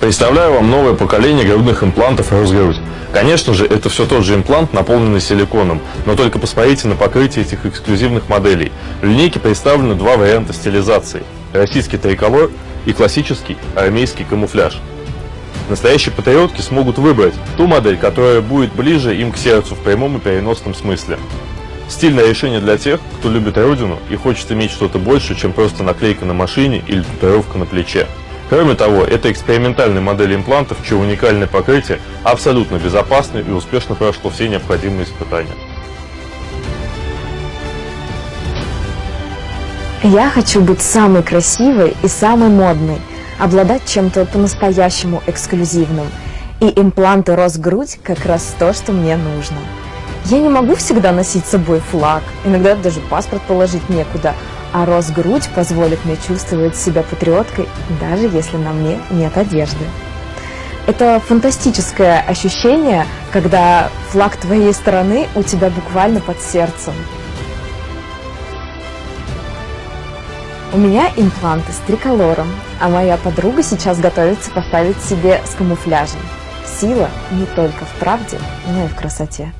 Представляю вам новое поколение грудных имплантов Росгрудь. Конечно же, это все тот же имплант, наполненный силиконом, но только посмотрите на покрытие этих эксклюзивных моделей. В линейке представлены два варианта стилизации. Российский триколор и классический армейский камуфляж. Настоящие патриотки смогут выбрать ту модель, которая будет ближе им к сердцу в прямом и переносном смысле. Стильное решение для тех, кто любит родину и хочет иметь что-то больше, чем просто наклейка на машине или татуировка на плече. Кроме того, это экспериментальная модель имплантов, чье уникальное покрытие абсолютно безопасно и успешно прошло все необходимые испытания. Я хочу быть самой красивой и самой модной, обладать чем-то по-настоящему эксклюзивным. И импланты Росгрудь как раз то, что мне нужно. Я не могу всегда носить с собой флаг, иногда даже паспорт положить некуда, а Росгрудь позволит мне чувствовать себя патриоткой, даже если на мне нет одежды. Это фантастическое ощущение, когда флаг твоей страны у тебя буквально под сердцем. У меня импланты с триколором, а моя подруга сейчас готовится поставить себе с камуфляжем. Сила не только в правде, но и в красоте.